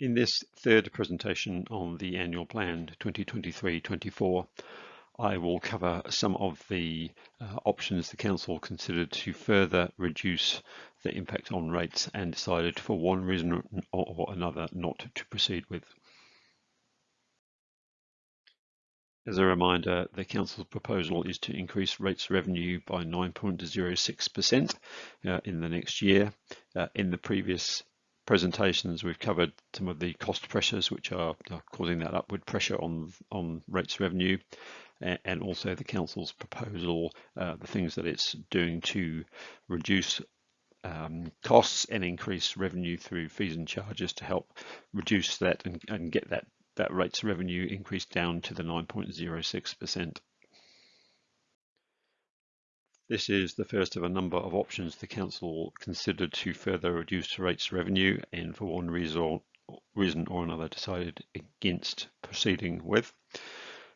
In this third presentation on the annual plan 2023-24, I will cover some of the uh, options the Council considered to further reduce the impact on rates and decided for one reason or another not to proceed with. As a reminder, the Council's proposal is to increase rates revenue by 9.06% uh, in the next year. Uh, in the previous presentations, we've covered some of the cost pressures which are, causing that upward pressure on, on rates revenue and also the council's proposal, uh, the things that it's doing to reduce um, costs and increase revenue through fees and charges to help reduce that and, and get that, that rates revenue increase down to the 9.06%. This is the first of a number of options the Council considered to further reduce rates revenue and for one reason or, another decided against proceeding with.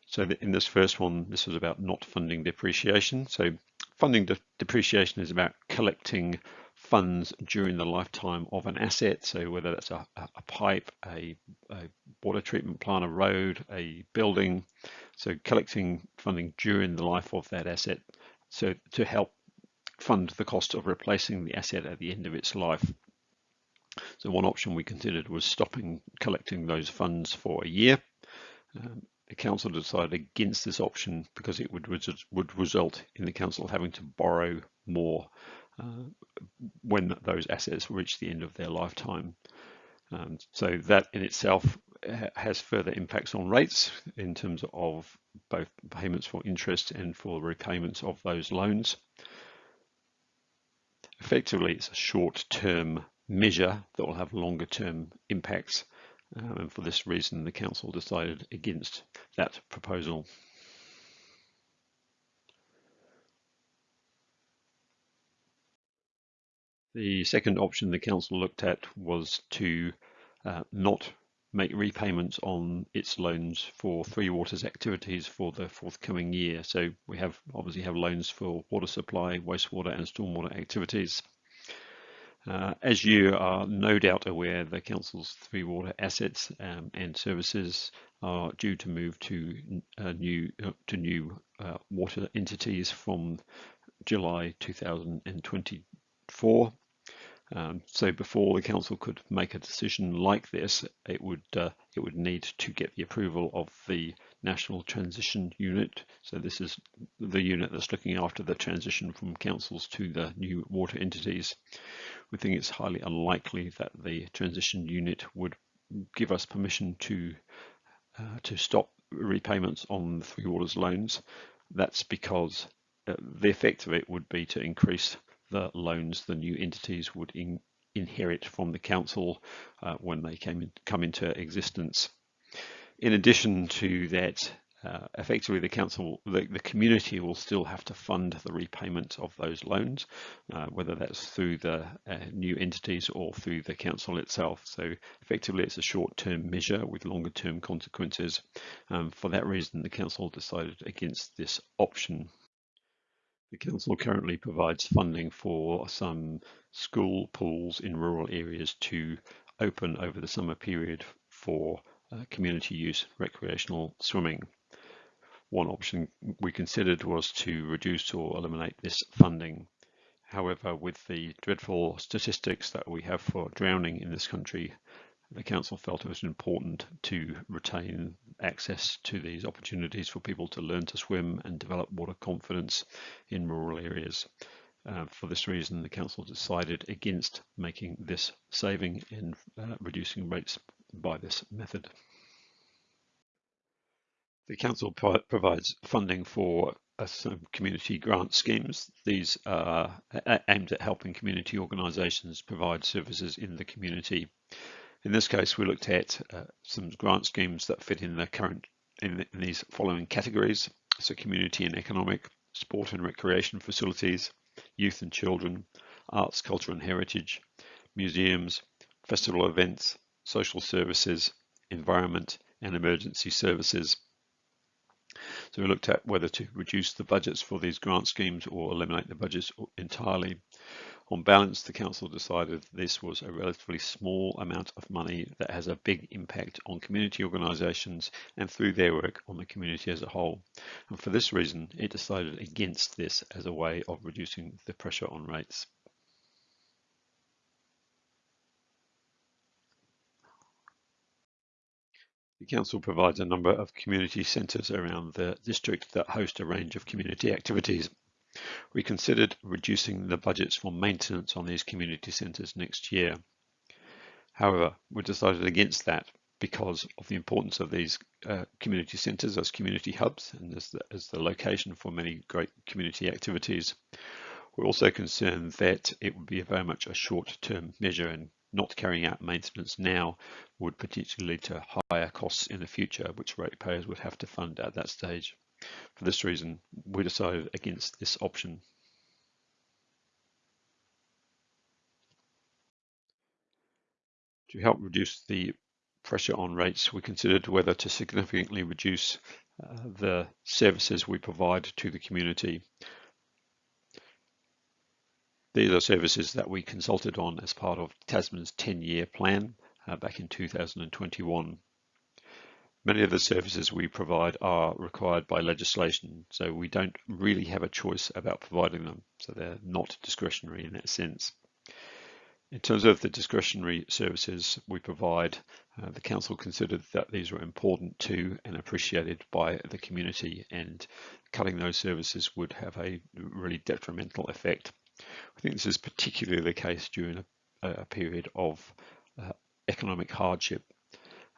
So in this first one, this was about not funding depreciation. So funding de depreciation is about collecting funds during the lifetime of an asset. So whether that's a, a pipe, a, a, water treatment plant, a road, a building. So collecting funding during the life of that asset. So to help fund the cost of replacing the asset at the end of its life. So one option we considered was stopping collecting those funds for a year. Um, the council decided against this option because it would would result in the council having to borrow more uh, when those assets reach the end of their lifetime. Um, so that in itself has further impacts on rates in terms of both payments for interest and for repayments of those loans. Effectively, it's a short-term measure that will have longer-term impacts um, and for this reason, the council decided against that proposal. The second option the council looked at was to uh, not make repayments on its loans for Three Waters activities for the forthcoming year. So we have obviously have loans for water supply, wastewater and stormwater activities. Uh, as you are no doubt aware, the Council's three water assets um, and services are due to move to uh, new uh, to new uh, water entities from July 2024. Um, so before the council could make a decision like this, it would uh, it would need to get the approval of the National Transition Unit. So this is the unit that's looking after the transition from councils to the new water entities. We think it's highly unlikely that the transition unit would give us permission to uh, to stop repayments on the Three Waters loans. That's because uh, the effect of it would be to increase the loans the new entities would in, inherit from the council uh, when they came in, come into existence. In addition to that, uh, effectively the council, the, the, community will still have to fund the repayment of those loans, uh, whether that's through the uh, new entities or through the council itself. So effectively it's a short-term measure with longer-term consequences. Um, for that reason, the council decided against this option. The council currently provides funding for some school pools in rural areas to open over the summer period for uh, community use recreational swimming. One option we considered was to reduce or eliminate this funding. However, with the dreadful statistics that we have for drowning in this country, the council felt it was important to retain access to these opportunities for people to learn to swim and develop water confidence in rural areas. Uh, for this reason, the council decided against making this saving and uh, reducing rates by this method. The council pro provides funding for uh, some community grant schemes. These are aimed at helping community organisations provide services in the community. In this case, we looked at uh, some grant schemes that fit in the current in, in these following categories: so community and economic, sport and recreation facilities, youth and children, arts, culture and heritage, museums, festival events, social services, environment, and emergency services. So we looked at whether to reduce the budgets for these grant schemes or eliminate the budgets entirely. On balance, the Council decided this was a relatively small amount of money that has a big impact on community organisations and through their work on the community as a whole. And for this reason, it decided against this as a way of reducing the pressure on rates. The Council provides a number of community centres around the district that host a range of community activities. We considered reducing the budgets for maintenance on these community centres next year. However, we decided against that because of the importance of these uh, community centres as community hubs and as the, as the location for many great community activities. We're also concerned that it would be very much a short-term measure and not carrying out maintenance now would potentially lead to higher costs in the future, which ratepayers would have to fund at that stage. For this reason, we decided against this option. To help reduce the pressure on rates, we considered whether to significantly reduce uh, the services we provide to the community. These are services that we consulted on as part of Tasman's 10-year plan uh, back in 2021. Many of the services we provide are required by legislation, so we don't really have a choice about providing them, so they're not discretionary in that sense. In terms of the discretionary services we provide, uh, the Council considered that these were important to and appreciated by the community and cutting those services would have a really detrimental effect I think this is particularly the case during a, a period of uh, economic hardship.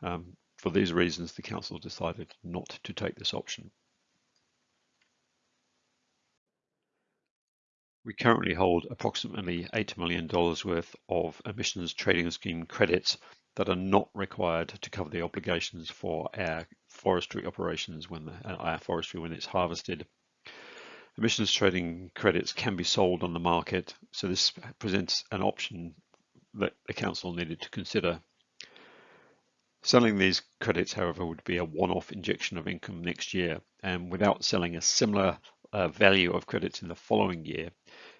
Um, for these reasons, the Council decided not to take this option. We currently hold approximately $8 million worth of emissions trading scheme credits that are not required to cover the obligations for our forestry operations when the, our forestry when it's harvested. Emissions trading credits can be sold on the market, so this presents an option that the council needed to consider. Selling these credits, however, would be a one-off injection of income next year, and without selling a similar uh, value of credits in the following year,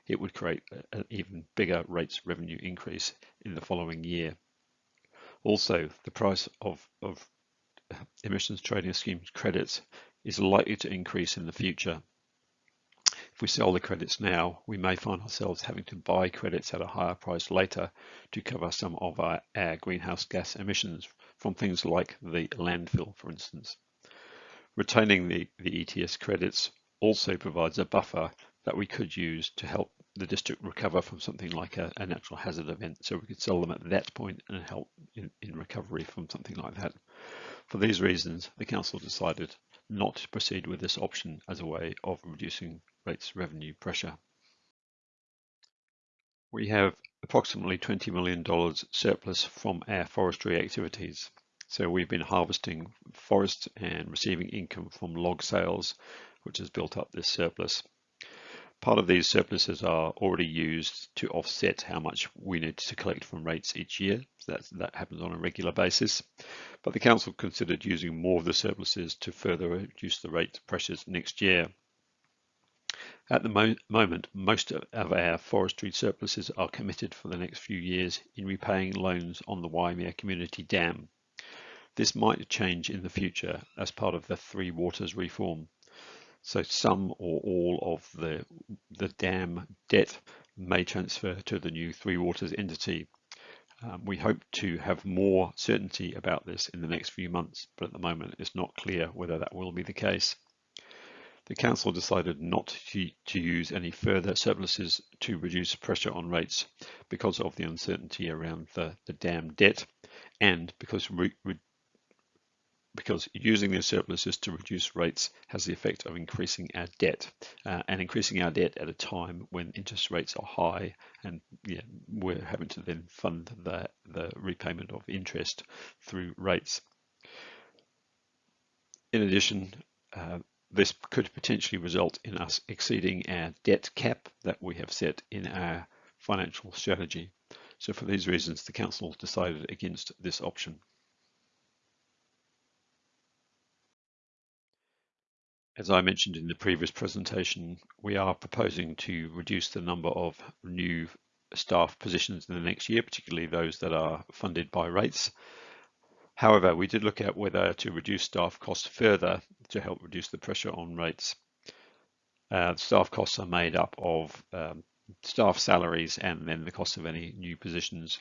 it would create an even bigger rates revenue increase in the following year. Also, the price of, of emissions trading scheme credits is likely to increase in the future. If we sell the credits now, we may find ourselves having to buy credits at a higher price later to cover some of our, our greenhouse gas emissions from things like the landfill, for instance. Retaining the, the ETS credits also provides a buffer that we could use to help the district recover from something like a, a, natural hazard event. So we could sell them at that point and help in, in recovery from something like that. For these reasons, the council decided not to proceed with this option as a way of reducing rates revenue pressure. We have approximately $20 million surplus from our forestry activities. So we've been harvesting forests and receiving income from log sales, which has built up this surplus. Part of these surpluses are already used to offset how much we need to collect from rates each year. So that happens on a regular basis. But the Council considered using more of the surpluses to further reduce the rate pressures next year. At the mo moment, most of our forestry surpluses are committed for the next few years in repaying loans on the Waimea Community Dam. This might change in the future as part of the Three Waters reform. So some or all of the, the dam debt may transfer to the new Three Waters entity. Um, we hope to have more certainty about this in the next few months, but at the moment it's not clear whether that will be the case the Council decided not to, to, use any further surpluses to reduce pressure on rates because of the uncertainty around the, the dam debt and because re, re, because using the surpluses to reduce rates has the effect of increasing our debt uh, and increasing our debt at a time when interest rates are high and yeah, we're having to then fund the, the repayment of interest through rates. In addition, uh, this could potentially result in us exceeding our debt cap that we have set in our financial strategy. So for these reasons, the Council decided against this option. As I mentioned in the previous presentation, we are proposing to reduce the number of new staff positions in the next year, particularly those that are funded by rates. However, we did look at whether to reduce staff costs further to help reduce the pressure on rates. Uh, staff costs are made up of um, staff salaries and then the cost of any new positions.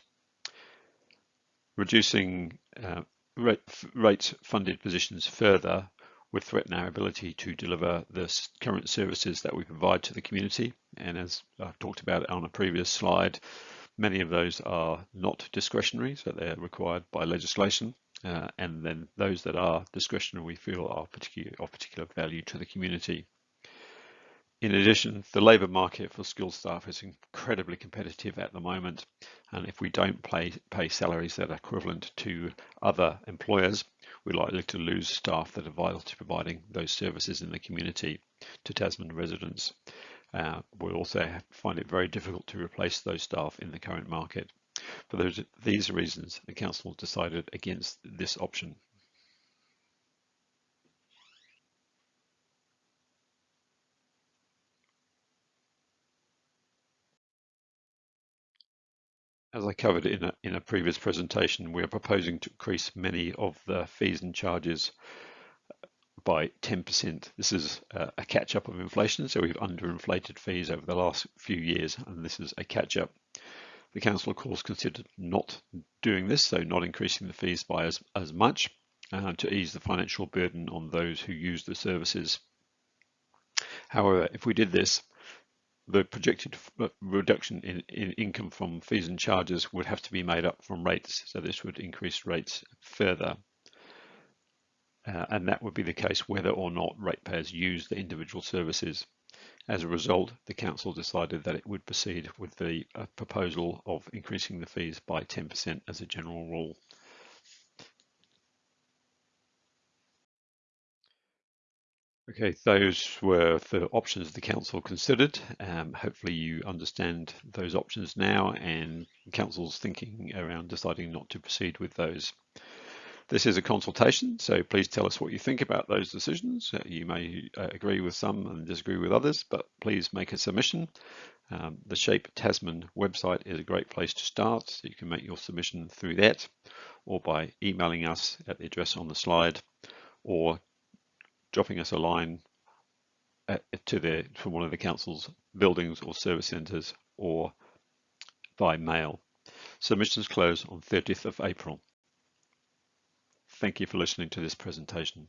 Reducing uh, rate, rate funded positions further would threaten our ability to deliver the current services that we provide to the community. And as I've talked about on a previous slide, many of those are not discretionary, so they're required by legislation. Uh, and then those that are discretionary we feel are particular, of particular value to the community. In addition, the labour market for skilled staff is incredibly competitive at the moment, and if we don't pay, pay salaries that are equivalent to other employers, we're likely to lose staff that are vital to providing those services in the community to Tasman residents. Uh, we'll also find it very difficult to replace those staff in the current market. For those, these reasons, the Council decided against this option. As I covered in a, in a previous presentation, we are proposing to increase many of the fees and charges by 10%. This is a catch up of inflation, so we've underinflated fees over the last few years, and this is a catch up. The council, of course, considered not doing this, so not increasing the fees by as, as much uh, to ease the financial burden on those who use the services. However, if we did this, the projected uh, reduction in, in, income from fees and charges would have to be made up from rates. So this would increase rates further. Uh, and that would be the case whether or not ratepayers use the individual services. As a result, the council decided that it would proceed with the uh, proposal of increasing the fees by 10% as a general rule. Okay, those were the options the council considered. Um, hopefully you understand those options now and council's thinking around deciding not to proceed with those. This is a consultation, so please tell us what you think about those decisions. Uh, you may uh, agree with some and disagree with others, but please make a submission. Um, the Shape Tasman website is a great place to start. So you can make your submission through that or by emailing us at the address on the slide or dropping us a line at, to the from one of the council's buildings or service centres or by mail. Submissions close on 30th of April. Thank you for listening to this presentation.